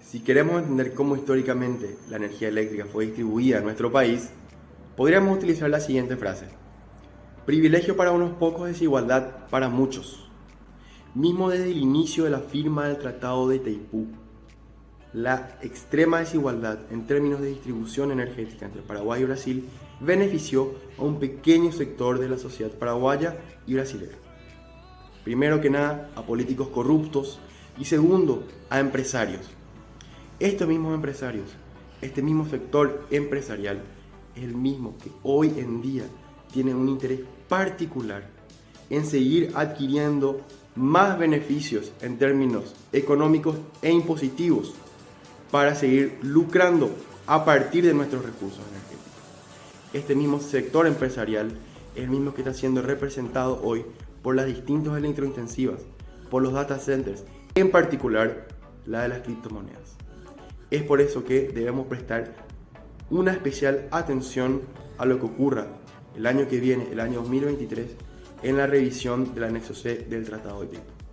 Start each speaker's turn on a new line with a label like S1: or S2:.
S1: Si queremos entender cómo históricamente la energía eléctrica fue distribuida en nuestro país, podríamos utilizar la siguiente frase. Privilegio para unos pocos, desigualdad para muchos. Mismo desde el inicio de la firma del Tratado de Taipú, la extrema desigualdad en términos de distribución energética entre Paraguay y Brasil benefició a un pequeño sector de la sociedad paraguaya y brasilera. Primero que nada, a políticos corruptos y segundo, a empresarios. Estos mismos empresarios, este mismo sector empresarial, es el mismo que hoy en día tiene un interés particular en seguir adquiriendo más beneficios en términos económicos e impositivos para seguir lucrando a partir de nuestros recursos energéticos. Este mismo sector empresarial es el mismo que está siendo representado hoy por las distintas electrointensivas, por los data centers, en particular la de las criptomonedas. Es por eso que debemos prestar una especial atención a lo que ocurra el año que viene, el año 2023, en la revisión del anexo C del Tratado de Tipo.